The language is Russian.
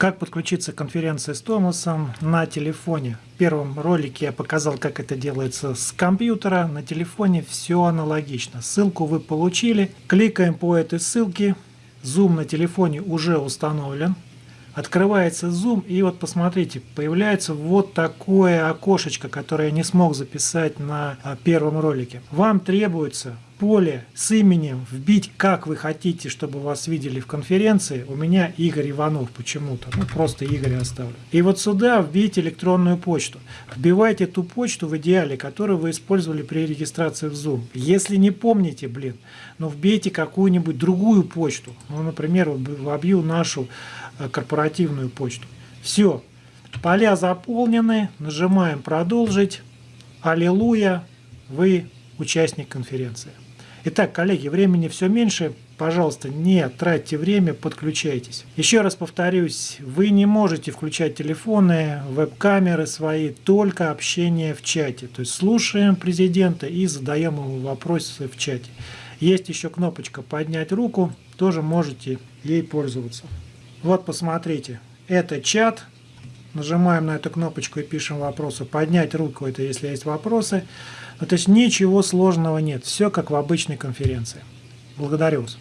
Как подключиться к конференции с Томасом на телефоне. В первом ролике я показал, как это делается с компьютера. На телефоне все аналогично. Ссылку вы получили. Кликаем по этой ссылке. Zoom на телефоне уже установлен. Открывается Zoom и вот посмотрите, появляется вот такое окошечко, которое я не смог записать на а, первом ролике. Вам требуется поле с именем вбить, как вы хотите, чтобы вас видели в конференции. У меня Игорь Иванов почему-то. Ну, просто Игорь оставлю. И вот сюда вбейте электронную почту. Вбивайте ту почту в идеале, которую вы использовали при регистрации в Zoom. Если не помните, блин, ну вбейте какую-нибудь другую почту. Ну, например, вобью нашу Э, корпоративную почту. Все, поля заполнены, нажимаем «Продолжить». Аллилуйя, вы участник конференции. Итак, коллеги, времени все меньше. Пожалуйста, не тратьте время, подключайтесь. Еще раз повторюсь, вы не можете включать телефоны, веб-камеры свои, только общение в чате. То есть слушаем президента и задаем ему вопросы в чате. Есть еще кнопочка «Поднять руку», тоже можете ей пользоваться. Вот посмотрите, это чат. Нажимаем на эту кнопочку и пишем вопросы. Поднять руку, это если есть вопросы. Ну, то есть ничего сложного нет. Все как в обычной конференции. Благодарю вас.